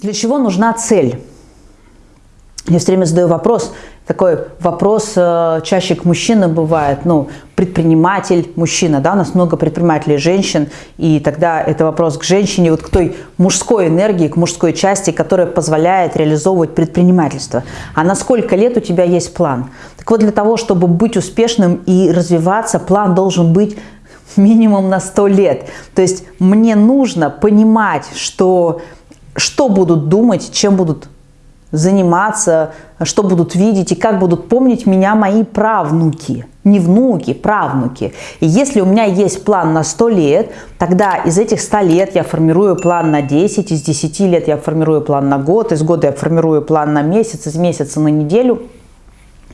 Для чего нужна цель? Я все время задаю вопрос, такой вопрос э, чаще к мужчинам бывает, ну, предприниматель, мужчина, да, у нас много предпринимателей женщин, и тогда это вопрос к женщине, вот к той мужской энергии, к мужской части, которая позволяет реализовывать предпринимательство. А на сколько лет у тебя есть план? Так вот, для того, чтобы быть успешным и развиваться, план должен быть минимум на 100 лет. То есть мне нужно понимать, что что будут думать, чем будут заниматься, что будут видеть и как будут помнить меня мои правнуки. Не внуки, правнуки. И если у меня есть план на 100 лет, тогда из этих 100 лет я формирую план на 10, из 10 лет я формирую план на год, из года я формирую план на месяц, из месяца на неделю –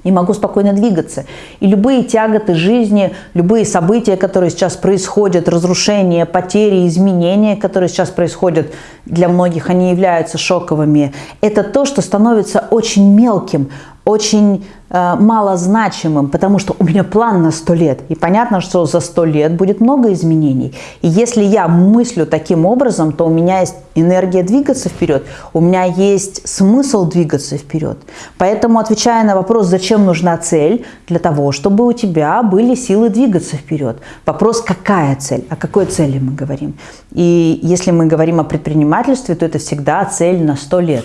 и могу спокойно двигаться. И любые тяготы жизни, любые события, которые сейчас происходят, разрушения, потери, изменения, которые сейчас происходят, для многих они являются шоковыми. Это то, что становится очень мелким, очень э, малозначимым, потому что у меня план на 100 лет. И понятно, что за 100 лет будет много изменений. И если я мыслю таким образом, то у меня есть энергия двигаться вперед, у меня есть смысл двигаться вперед. Поэтому, отвечая на вопрос, зачем нужна цель, для того, чтобы у тебя были силы двигаться вперед. Вопрос, какая цель, о какой цели мы говорим. И если мы говорим о предпринимательстве, то это всегда цель на 100 лет.